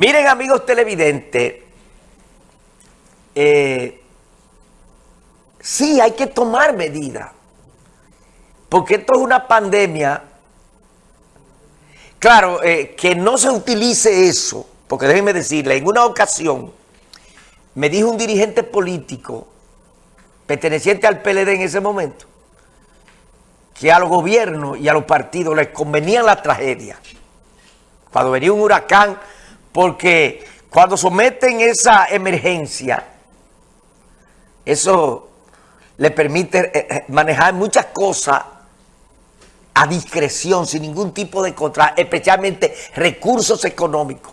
Miren amigos televidentes, eh, sí hay que tomar medidas, porque esto es una pandemia. Claro, eh, que no se utilice eso, porque déjenme decirle, en una ocasión me dijo un dirigente político perteneciente al PLD en ese momento, que a los gobiernos y a los partidos les convenía la tragedia. Cuando venía un huracán porque cuando someten esa emergencia, eso le permite eh, eh, manejar muchas cosas a discreción, sin ningún tipo de control, especialmente recursos económicos.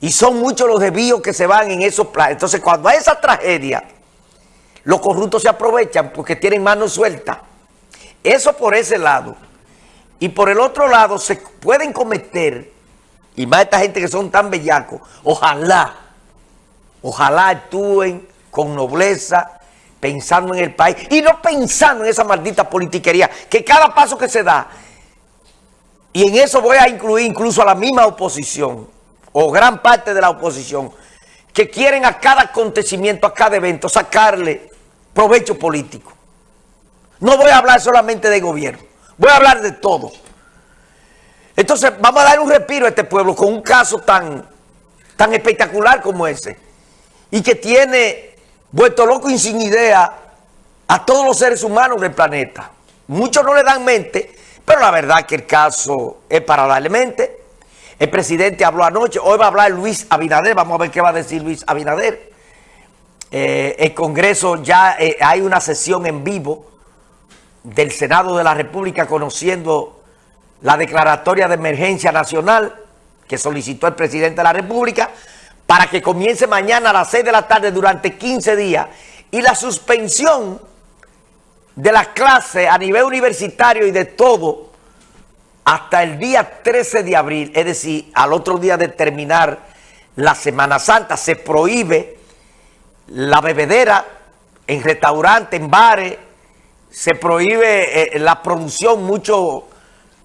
Y son muchos los desvíos que se van en esos planes. Entonces, cuando hay esa tragedia, los corruptos se aprovechan porque tienen manos sueltas. Eso por ese lado. Y por el otro lado, se pueden cometer y más esta gente que son tan bellacos, ojalá, ojalá actúen con nobleza, pensando en el país y no pensando en esa maldita politiquería, que cada paso que se da, y en eso voy a incluir incluso a la misma oposición, o gran parte de la oposición, que quieren a cada acontecimiento, a cada evento, sacarle provecho político. No voy a hablar solamente de gobierno, voy a hablar de todo. Entonces, vamos a dar un respiro a este pueblo con un caso tan, tan espectacular como ese. Y que tiene vuelto loco y sin idea a todos los seres humanos del planeta. Muchos no le dan mente, pero la verdad que el caso es para. El presidente habló anoche, hoy va a hablar Luis Abinader, vamos a ver qué va a decir Luis Abinader. Eh, el Congreso ya eh, hay una sesión en vivo del Senado de la República conociendo la declaratoria de emergencia nacional que solicitó el presidente de la República para que comience mañana a las 6 de la tarde durante 15 días y la suspensión de las clases a nivel universitario y de todo hasta el día 13 de abril, es decir, al otro día de terminar la Semana Santa, se prohíbe la bebedera en restaurantes, en bares, se prohíbe eh, la producción, mucho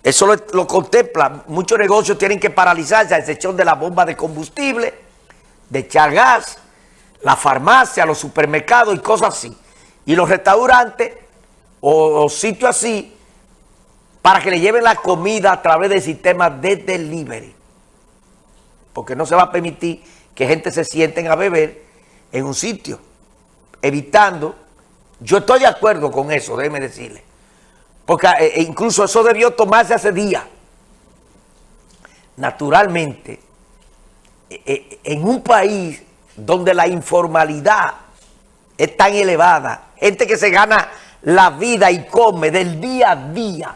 eso lo, contempla. Muchos negocios tienen que paralizarse a excepción de la bomba de combustible, de echar gas, la farmacia, los supermercados y cosas así. Y los restaurantes o, sitios así para que le lleven la comida a través del sistema de delivery. Porque no se va a permitir que gente se sienten a beber en un sitio, evitando. Yo estoy de acuerdo con eso, déjeme decirle. Porque eh, e incluso eso debió tomarse hace días. Naturalmente, e, e, en un país donde la informalidad es tan elevada, gente que se gana la vida y come del día a día,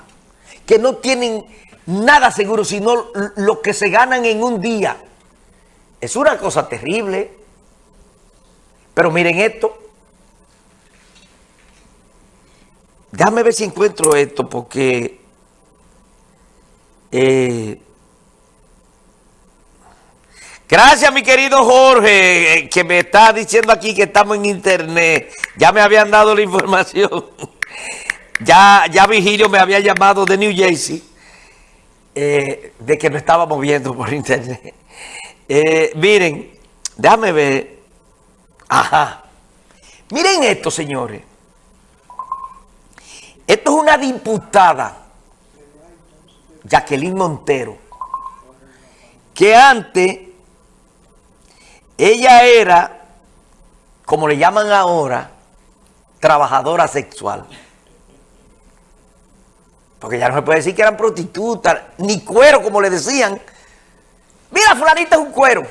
que no tienen nada seguro, sino lo que se ganan en un día. Es una cosa terrible. Pero miren esto, Déjame ver si encuentro esto porque... Eh, gracias, mi querido Jorge, eh, que me está diciendo aquí que estamos en internet. Ya me habían dado la información. ya, ya Vigilio me había llamado de New Jersey eh, de que nos estábamos viendo por internet. miren, déjame ver. Ajá. Miren esto, señores. Una diputada, Jacqueline Montero, que antes ella era, como le llaman ahora, trabajadora sexual. Porque ya no se puede decir que eran prostitutas, ni cuero, como le decían. Mira, fulanita es un cuero.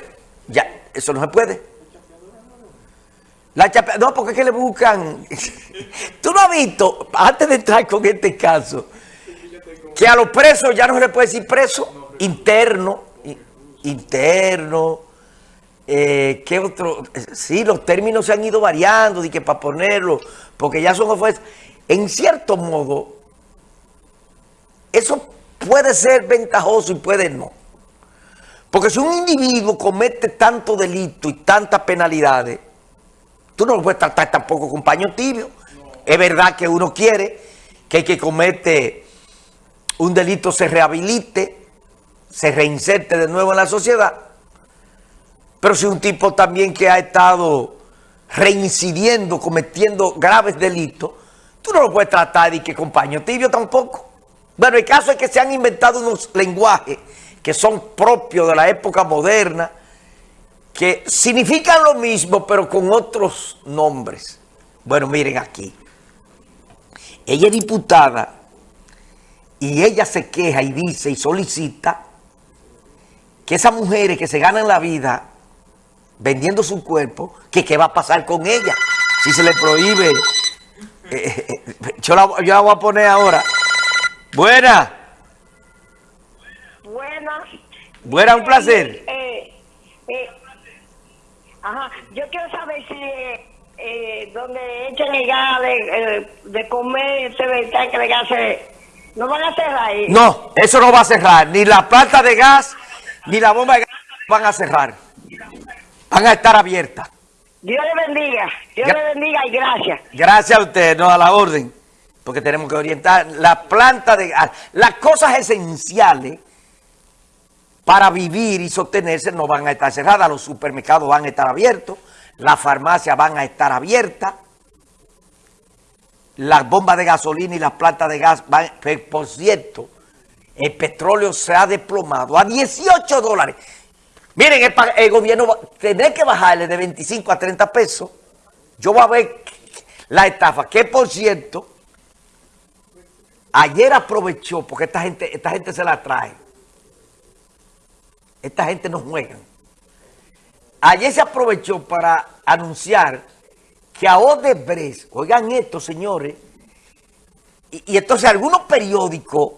Ya, eso no se puede. La no, porque es que le buscan... Tú no has visto, antes de entrar con este caso, que a los presos ya no se le puede decir preso, interno, interno, eh, ¿qué otro? Sí, los términos se han ido variando, de que para ponerlo, porque ya son ofensas. En cierto modo, eso puede ser ventajoso y puede no. Porque si un individuo comete tanto delito y tantas penalidades, Tú no lo puedes tratar tampoco con paño tibio. Es verdad que uno quiere que el que comete un delito se rehabilite, se reinserte de nuevo en la sociedad. Pero si un tipo también que ha estado reincidiendo, cometiendo graves delitos, tú no lo puedes tratar de que compañero tibio tampoco. Bueno, el caso es que se han inventado unos lenguajes que son propios de la época moderna, que significan lo mismo, pero con otros nombres. Bueno, miren aquí. Ella es diputada y ella se queja y dice y solicita que esas mujeres que se ganan la vida vendiendo su cuerpo, que qué va a pasar con ella si se le prohíbe. Eh, eh, eh, yo, la, yo, la, voy a poner ahora. Buena. Buena. Buena, un placer. Ajá, yo quiero saber si eh, donde echan el gas de, de comer, ese que de gas no van a cerrar ahí. No, eso no va a cerrar. Ni la planta de gas, ni la bomba de gas van a cerrar. Van a estar abiertas. Dios le bendiga. Dios le bendiga y gracias. Gracias a usted, no a la orden. Porque tenemos que orientar la planta de gas. Las cosas esenciales para vivir y sostenerse no van a estar cerradas. Los supermercados van a estar abiertos. Las farmacias van a estar abiertas. Las bombas de gasolina y las plantas de gas van... Por cierto, el petróleo se ha desplomado a 18 dólares. Miren, el, gobierno va tener que bajarle de 25 a 30 pesos. Yo voy a ver la estafa, que por cierto, ayer aprovechó, porque esta gente, esta gente se la trae. Esta gente no juega. Ayer se aprovechó para anunciar que a Odebrecht, oigan esto, señores, y, entonces algunos periódicos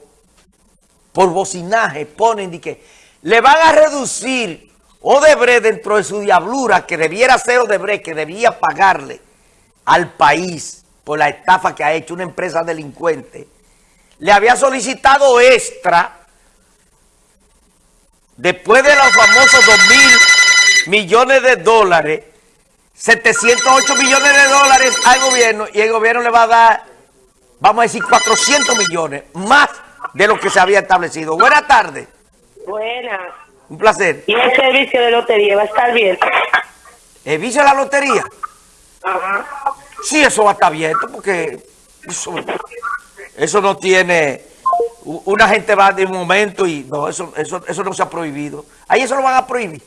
por bocinaje ponen que le van a reducir Odebrecht dentro de su diablura, que debiera ser Odebrecht, que debía pagarle al país por la estafa que ha hecho una empresa delincuente, le había solicitado extra después de los famosos 2 mil millones de dólares, 708 millones de dólares al gobierno y el gobierno le va a dar, vamos a decir, 400 millones, más de lo que se había establecido. Buenas tardes. Buenas. Un placer. ¿Y el servicio de lotería va a estar bien? ¿El vicio de la lotería? Ajá. Sí, eso va a estar abierto porque eso, eso no tiene... Una gente va de un momento y no, eso, eso, eso no se ha prohibido. Ahí eso lo van a prohibir.